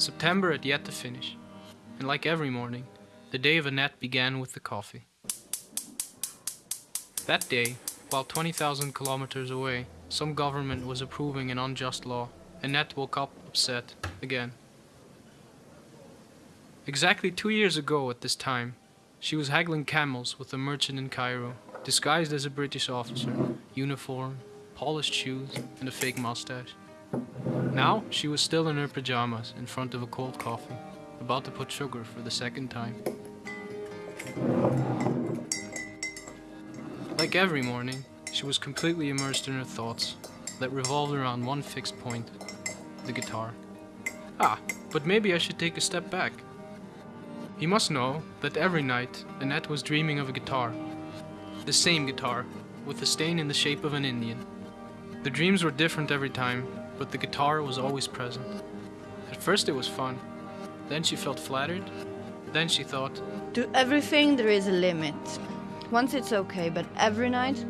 September had yet to finish, and like every morning, the day of Annette began with the coffee. That day, while 20,000 kilometers away, some government was approving an unjust law, Annette woke up upset again. Exactly two years ago at this time, she was haggling camels with a merchant in Cairo, disguised as a British officer, uniform, polished shoes, and a fake mustache. Now she was still in her pajamas in front of a cold coffee, about to put sugar for the second time. Like every morning, she was completely immersed in her thoughts that revolved around one fixed point the guitar. Ah, but maybe I should take a step back. He must know that every night Annette was dreaming of a guitar. The same guitar, with a stain in the shape of an Indian. The dreams were different every time, but the guitar was always present. At first it was fun. Then she felt flattered. Then she thought, To everything there is a limit. Once it's okay, but every night?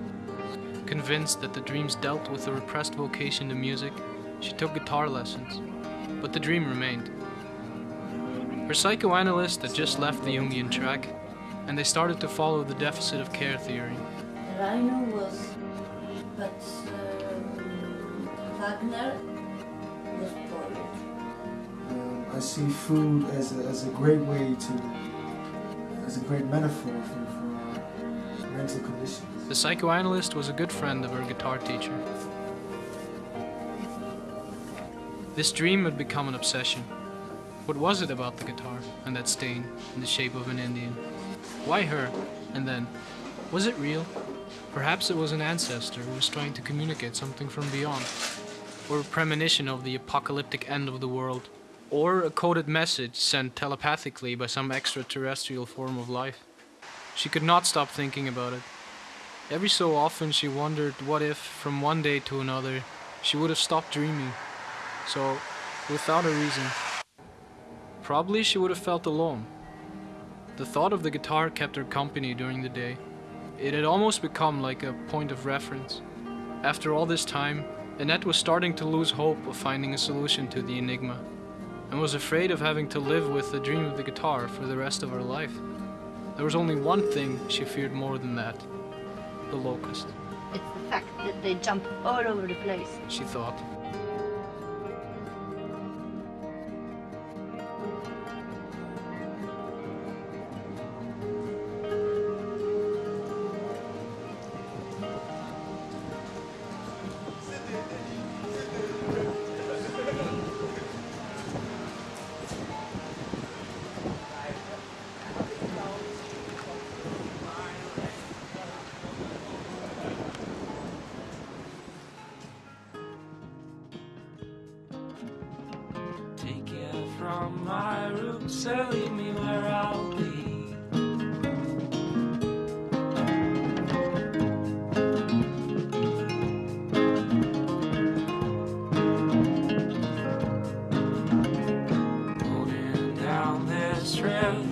convinced that the dreams dealt with a repressed vocation to music, she took guitar lessons. But the dream remained. Her psychoanalyst had just left the Jungian track, and they started to follow the deficit of care theory. Rhino was, but Wagner was poet. Um, I see food as a, as a great way to, as a great metaphor for, for our mental conditions. The psychoanalyst was a good friend of her guitar teacher. This dream had become an obsession. What was it about the guitar and that stain in the shape of an Indian? Why her? And then, was it real? Perhaps it was an ancestor who was trying to communicate something from beyond, or a premonition of the apocalyptic end of the world, or a coded message sent telepathically by some extraterrestrial form of life. She could not stop thinking about it. Every so often she wondered what if, from one day to another, she would have stopped dreaming. So, without a reason. Probably she would have felt alone. The thought of the guitar kept her company during the day. It had almost become like a point of reference. After all this time, Annette was starting to lose hope of finding a solution to the enigma, and was afraid of having to live with the dream of the guitar for the rest of her life. There was only one thing she feared more than that the locust, It's the fact that they jump all over the place. she thought.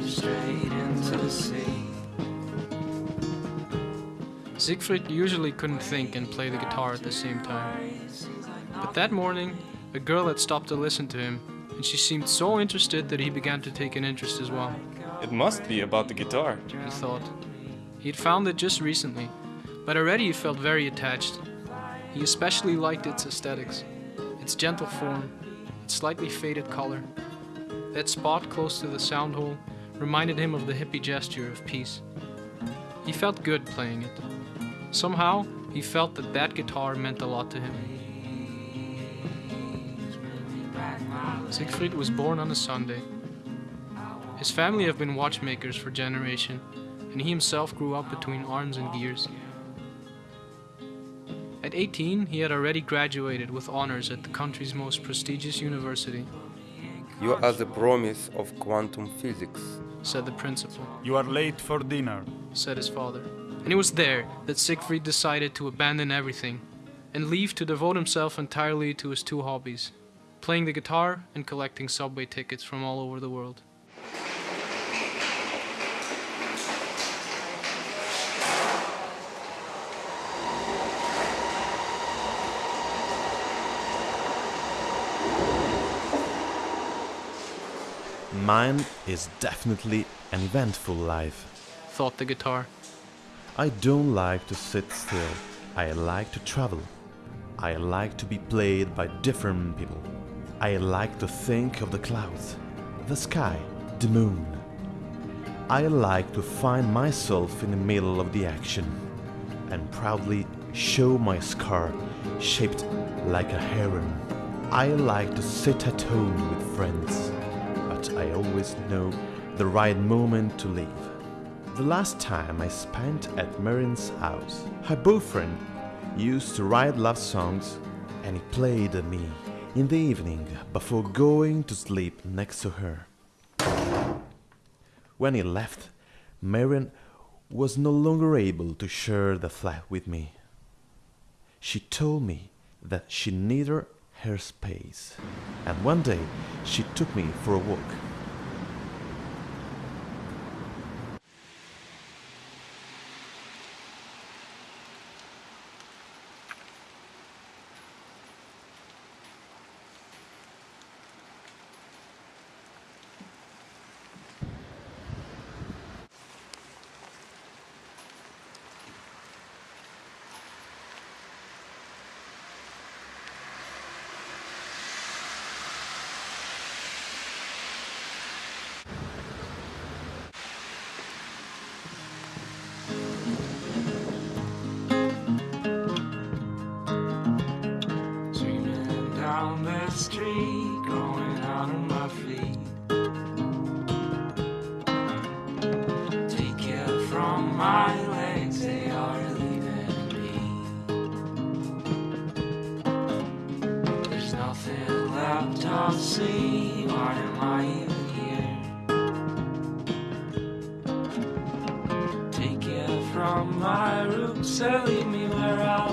Straight into the sea. Siegfried usually couldn't think and play the guitar at the same time. But that morning, a girl had stopped to listen to him, and she seemed so interested that he began to take an interest as well. It must be about the guitar. He thought. He had found it just recently, but already he felt very attached. He especially liked its aesthetics, its gentle form, its slightly faded color. That spot close to the sound hole reminded him of the hippie gesture of peace. He felt good playing it. Somehow, he felt that that guitar meant a lot to him. Siegfried was born on a Sunday. His family have been watchmakers for generation, and he himself grew up between arms and gears. At 18, he had already graduated with honors at the country's most prestigious university, You are the promise of quantum physics. Said the principal, You are late for dinner. said his father. And it was there that Siegfried decided to abandon everything and leave to devote himself entirely to his two hobbies playing the guitar and collecting subway tickets from all over the world. Mine is definitely an eventful life. thought the guitar. I don't like to sit still. I like to travel. I like to be played by different people. I like to think of the clouds, the sky, the moon. I like to find myself in the middle of the action and proudly show my scar shaped like a heron. I like to sit at home with friends, but I always know the right moment to leave. The last time I spent at Marin's house, her boyfriend used to write love songs and he played me in the evening before going to sleep next to her. When he left, Marion was no longer able to share the flat with me. She told me that she needed her space, and one day she took me for a walk. Street, going out on my feet. Take care from my legs, they are leaving me. There's nothing left to see, why am I even here? Take care from my roots and leave me where be.